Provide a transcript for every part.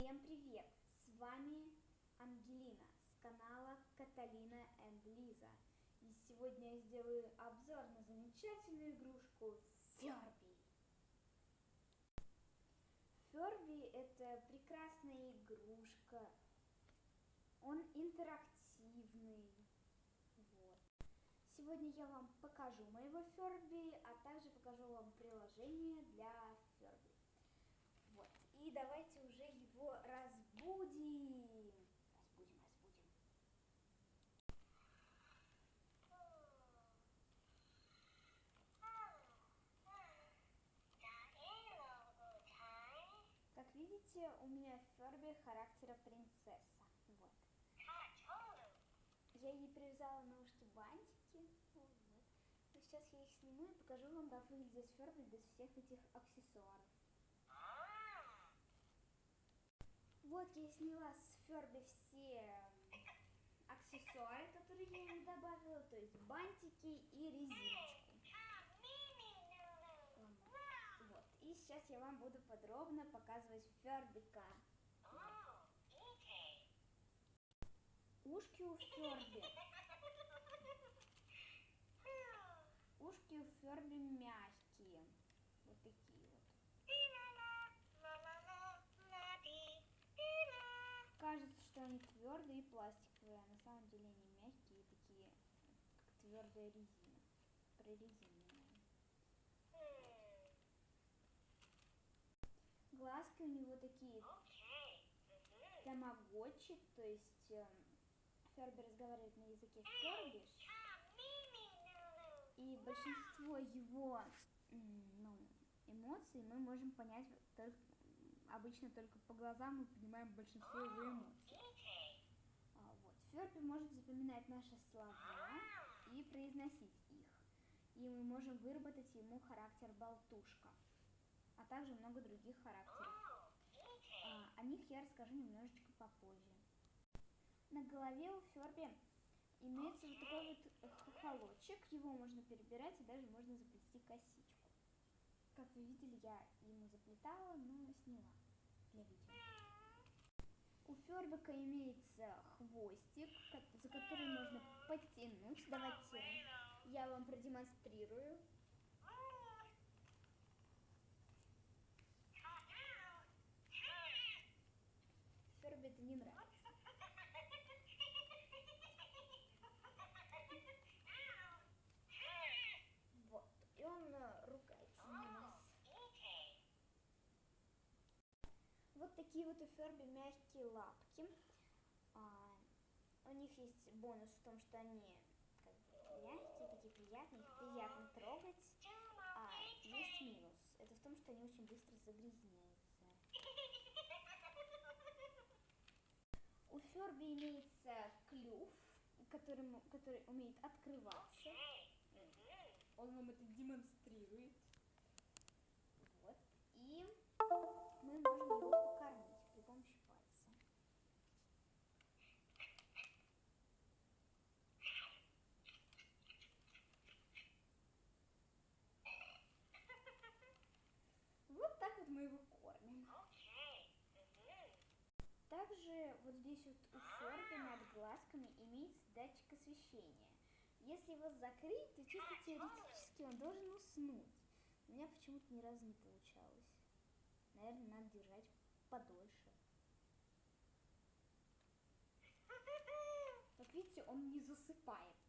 Всем привет! С вами Ангелина с канала Каталина энд Лиза. И сегодня я сделаю обзор на замечательную игрушку Ферби. Ферби это прекрасная игрушка. Он интерактивный. Вот. Сегодня я вам покажу моего Ферби, а также покажу вам приложение для Ферби. Вот. И давайте уже разбудим. Разбудим, разбудим. Как видите, у меня Ферби характера принцесса. Вот. Я ей привязала на ушки бантики. Вот. Сейчас я их сниму и покажу вам, как выглядит Ферби без всех этих аксессуаров. Вот я сняла с Ферби все аксессуары, которые я ему добавила, то есть бантики и резиночку. Вот. И сейчас я вам буду подробно показывать Фербика. Ушки у Ферби. Ушки у Ферби мягкие. Вот такие что они твердые и пластиковые, а на самом деле они мягкие и такие, как твердая резина. Прорезиненная. Глазки у него такие тамагочи, то есть э, Ферби разговаривает на языке Фербиш. И большинство его ну, эмоций мы можем понять только, обычно только по глазам мы понимаем большинство его эмоций. Ферби может запоминать наши слова и произносить их. И мы можем выработать ему характер болтушка, а также много других характеров. А, о них я расскажу немножечко попозже. На голове у Ферби имеется вот такой вот хохолочек, его можно перебирать и даже можно заплести косичку. Как вы видели, я ему заплетала, но сняла. У Фербика имеется хвостик, за который можно подтянуть. Давайте я вам продемонстрирую. Ферби это не нравится. Вот. И он ругается на нас. Вот такие вот у Ферби мягкие лапки. А, у них есть бонус в том, что они как бы, мягкие, такие приятные, их приятно трогать. А есть минус. Это в том, что они очень быстро загрязняются. У Ферби имеется клюв, который, который умеет открываться. Он вам это демонстрирует. Вот. И мы можем его Мы его кормим. Также вот здесь вот у Ферби над глазками имеется датчик освещения. Если его закрыть, то чисто теоретически он должен уснуть. У меня почему-то ни разу не получалось. Наверное, надо держать подольше. Как видите, он не засыпает.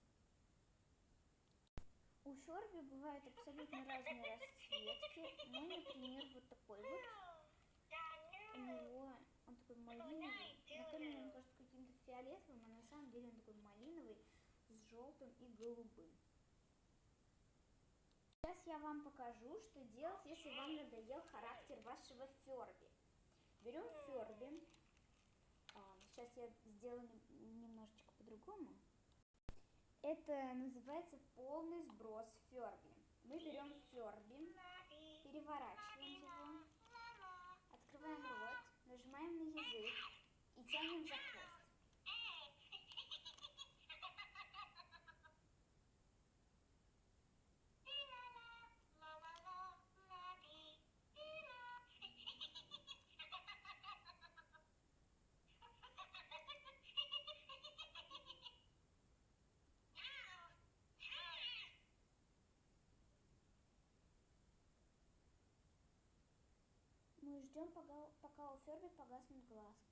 У Ферби бывают абсолютно разные расцветки. Ну, например, вот такой вот. У него он такой малиновый. На камере он кажется каким-то фиолетовым, а на самом деле он такой малиновый с желтым и голубым. Сейчас я вам покажу, что делать, если вам надоел характер вашего Ферби. Берем Ферби. А, сейчас я сделаю немножечко по-другому. Это называется полный сброс Ферби. Мы берем Ферби, переворачиваем его, открываем рот, нажимаем на язык и тянем за хвост. Ждем, пока, пока у Ферби погаснут глазки.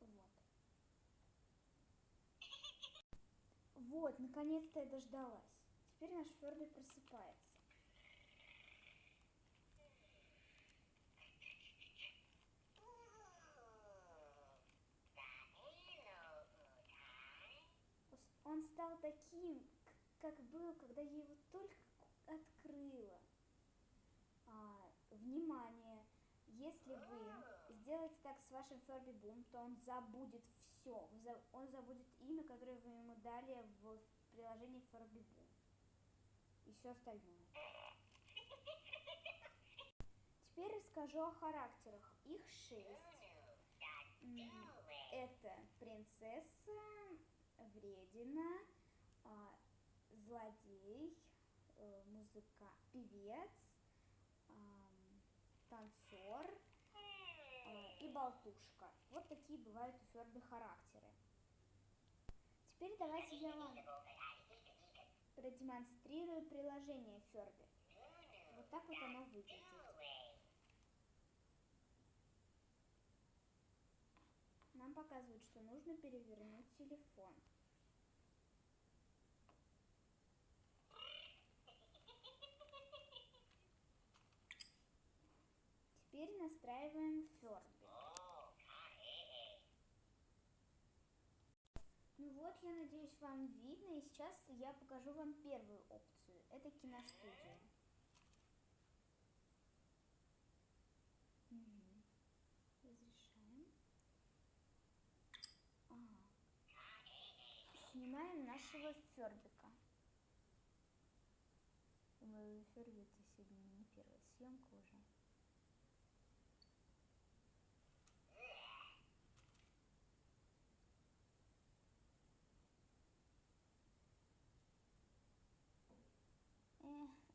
Вот. Вот, наконец-то я дождалась. Теперь наш Ферби просыпается. Он стал таким, как был, когда я его только открыла. А, внимание! Если вы сделаете так с вашим Ферби Бум, то он забудет все. Он забудет имя, которое вы ему дали в приложении Ферби Бум. И все остальное. Теперь расскажу о характерах. Их шесть. Это принцесса, вредина, злодей, э, музыка, певец, танцор э, и болтушка. Вот такие бывают у Ферби характеры. Теперь давайте я вам продемонстрирую приложение Ферби. Вот так вот оно выглядит. Нам показывают, что нужно перевернуть телефон. Теперь настраиваем Ферби. Ну вот, я надеюсь, вам видно, и сейчас я покажу вам первую опцию. Это киностудия. Угу. Разрешаем. Ага. Снимаем нашего Фербика. Моего это сегодня не первая съемка уже.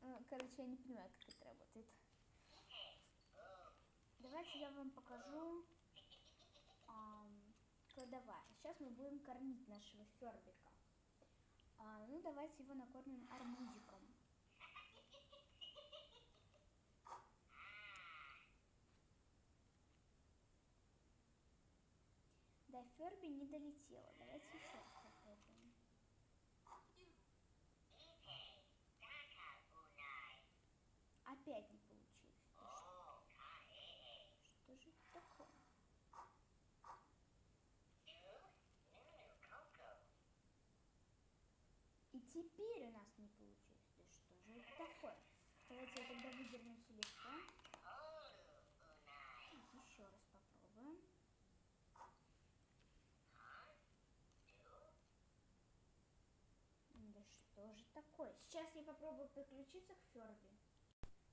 Э, короче, я не понимаю, как это работает. Давайте я вам покажу эм, кладовая. Сейчас мы будем кормить нашего фербика. А, ну, давайте его накормим арбузиком. До Ферби не долетела. Давайте еще раз попробуем. Опять не получилось. Что же это такое? И теперь у нас не получилось. Да что же это такое? Давайте я тогда выдерну телефон. Еще раз попробуем. Да что же такое? Сейчас я попробую подключиться к Ферби.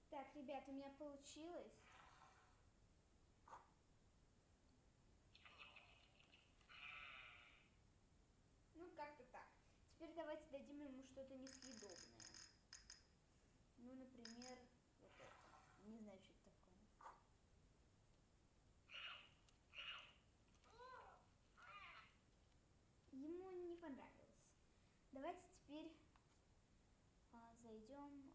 Так, ребят, у меня получилось. Ну, как-то так. Теперь давайте дадим ему что-то несъедобное. Ну, например, вот это. Не знаю, что это такое. Ему не понравилось. Давайте теперь а, зайдем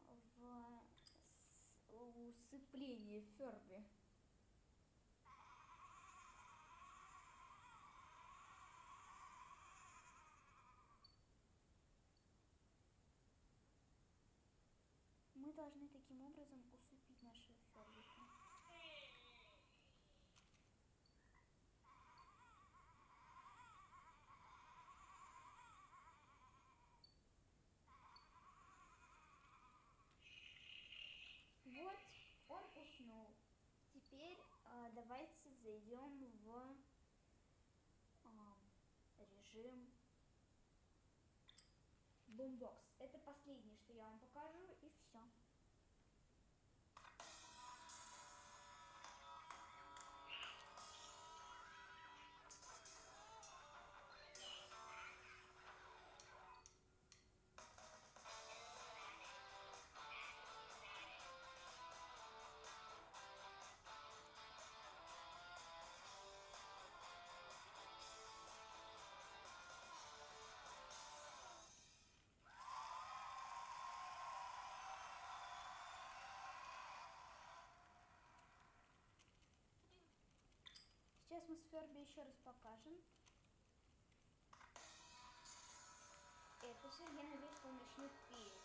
усыпление Ферби. Мы должны таким образом усыпить нашего Фербика. Вот, он уснул. Теперь э, давайте зайдем в э, режим бумбокс. Это последнее, что я вам покажу, и все. Сейчас мы с Ферби еще раз покажем. Это все, я надеюсь, что он начнет петь.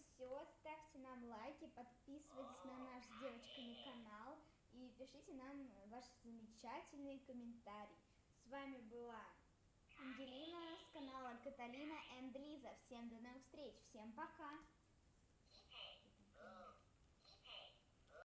Все. Ставьте нам лайки, подписывайтесь на наш с девочками канал и пишите нам ваши замечательные комментарии. С вами была Ангелина с канала Каталина энд Лиза. Всем до новых встреч, всем пока!